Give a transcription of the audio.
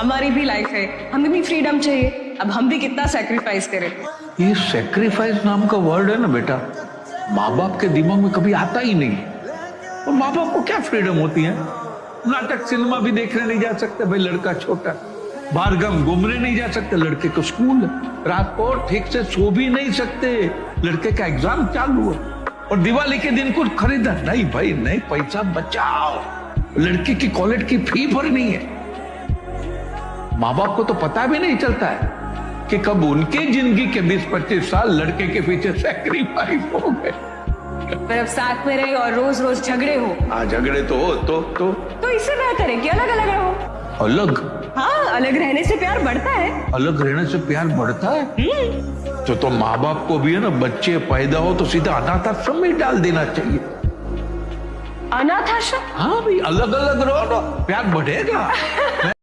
हमारी भी लाइफ है। हमें भी फ्रीडम चाहिए। अब हम भी कितना सेक्रीफाइस करें। ये सेक्रीफाइस नाम का वर्ड है ना बेटा? माँ बाप के दिमाग में कभी आता ही नहीं। और माँ बाप को क्या फ्रीडम होती है? नाटक सिनेमा भी देखने नहीं जा सकते भाई, लड़का छोटा। बाहर गम घूमने नहीं जा सकते, लड़के को स्कूल रात को ठीक से सो भी नहीं सकते। लड़के का एग्ज़ाम चालू है। और दिवाली के दिन कुछ खरीदा नहीं भाई नहीं पैसा बचाओ। लड़के की कॉलेज की फ़ी भरनी है। माँ बाप को तो पता भी नहीं चलता है कि कब उनके ज़िंदगी के 20-25 साल लड़के के पीछे सेक्रीफाइस हो गए। पर अब साथ में रहे और रोज रोज झगड़े हो। हाँ झगड़े तो हो तो तो। तो इससे बेहतर है कि अलग अलग रहो। अलग? हाँ अलग रहने से प्यार बढ़ता है। अलग रहने से प्यार बढ़ता है? हम्म, तो तो माँ बाप को भी है ना बच्चे पैदा हो तो सीधा अनाथ आश्रम में डाल देना चाहिए। अनाथ आश्रम हाँ भाई अलग अलग रहो ना प्यार बढ़ेगा।